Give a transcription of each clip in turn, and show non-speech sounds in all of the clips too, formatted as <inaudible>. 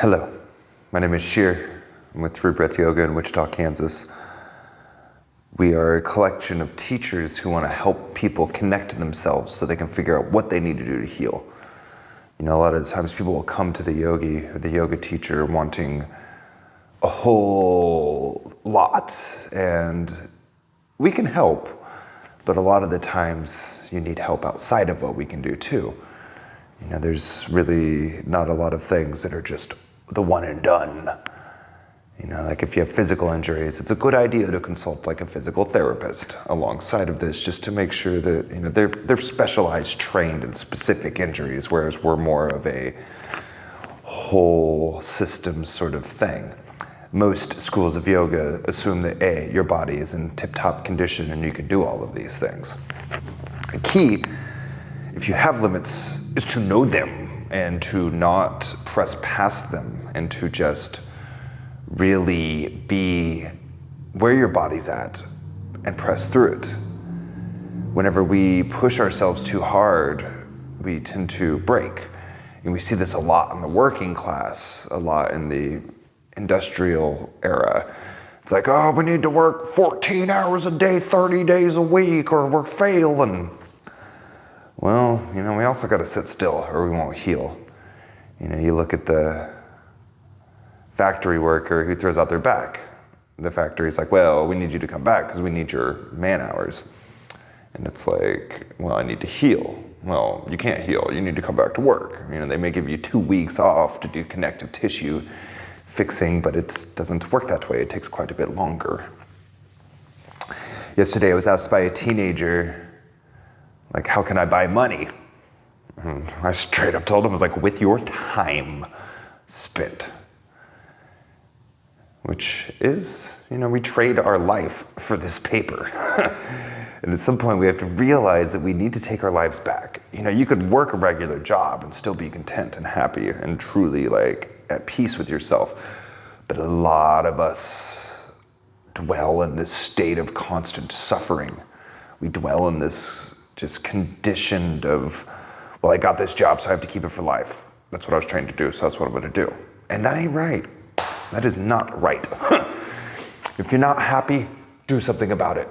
Hello, my name is Sheer. I'm with True Breath Yoga in Wichita, Kansas. We are a collection of teachers who want to help people connect to themselves so they can figure out what they need to do to heal. You know, a lot of times people will come to the yogi or the yoga teacher wanting a whole lot, and we can help, but a lot of the times you need help outside of what we can do too. You know, there's really not a lot of things that are just the one and done. You know, like if you have physical injuries, it's a good idea to consult like a physical therapist alongside of this just to make sure that, you know, they're, they're specialized, trained in specific injuries, whereas we're more of a whole system sort of thing. Most schools of yoga assume that A, your body is in tip-top condition and you can do all of these things. The key, if you have limits, is to know them and to not press past them and to just really be where your body's at and press through it. Whenever we push ourselves too hard, we tend to break. And we see this a lot in the working class, a lot in the industrial era. It's like, oh, we need to work 14 hours a day, 30 days a week, or we're failing. Well, you know, we also got to sit still or we won't heal. You know, you look at the factory worker who throws out their back. The factory's like, well, we need you to come back because we need your man hours. And it's like, well, I need to heal. Well, you can't heal. You need to come back to work. You know, they may give you two weeks off to do connective tissue fixing, but it doesn't work that way. It takes quite a bit longer. Yesterday, I was asked by a teenager like, how can I buy money? And I straight up told him, I was like, with your time spent. Which is, you know, we trade our life for this paper. <laughs> and at some point we have to realize that we need to take our lives back. You know, you could work a regular job and still be content and happy and truly like at peace with yourself. But a lot of us dwell in this state of constant suffering. We dwell in this just conditioned of, well, I got this job, so I have to keep it for life. That's what I was trained to do, so that's what I'm gonna do. And that ain't right. That is not right. <laughs> if you're not happy, do something about it.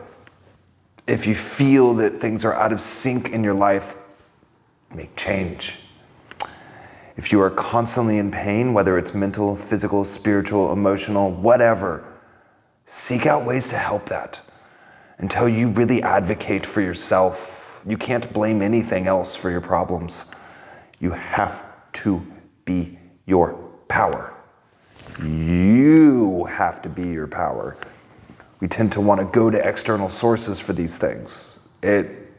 If you feel that things are out of sync in your life, make change. If you are constantly in pain, whether it's mental, physical, spiritual, emotional, whatever, seek out ways to help that until you really advocate for yourself you can't blame anything else for your problems. You have to be your power. You have to be your power. We tend to want to go to external sources for these things. It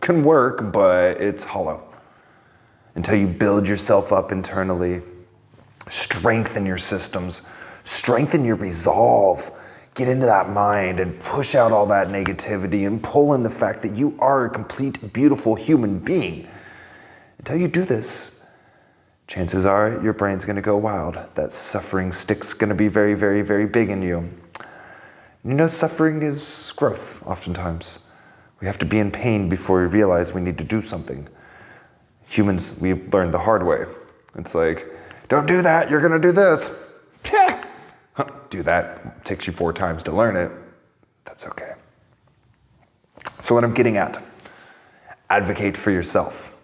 can work, but it's hollow. Until you build yourself up internally, strengthen your systems, strengthen your resolve, get into that mind and push out all that negativity and pull in the fact that you are a complete, beautiful human being. Until you do this, chances are your brain's gonna go wild. That suffering stick's gonna be very, very, very big in you. You know, suffering is growth, oftentimes. We have to be in pain before we realize we need to do something. Humans, we've learned the hard way. It's like, don't do that, you're gonna do this <laughs> do that, takes you four times to learn it, that's okay. So what I'm getting at, advocate for yourself.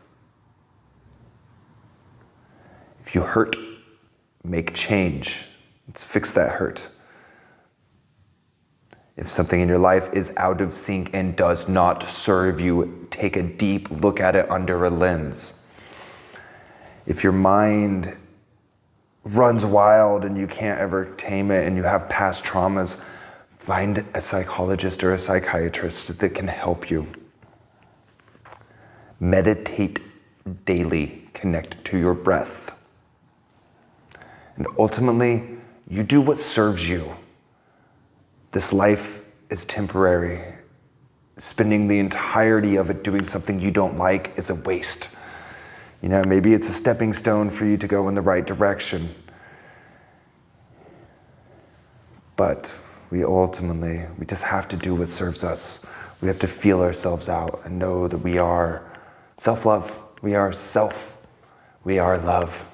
If you hurt, make change. Let's fix that hurt. If something in your life is out of sync and does not serve you, take a deep look at it under a lens. If your mind runs wild and you can't ever tame it and you have past traumas, find a psychologist or a psychiatrist that can help you. Meditate daily, connect to your breath. And ultimately, you do what serves you. This life is temporary. Spending the entirety of it doing something you don't like is a waste. You know, maybe it's a stepping stone for you to go in the right direction. But we ultimately, we just have to do what serves us. We have to feel ourselves out and know that we are self-love. We are self. We are love.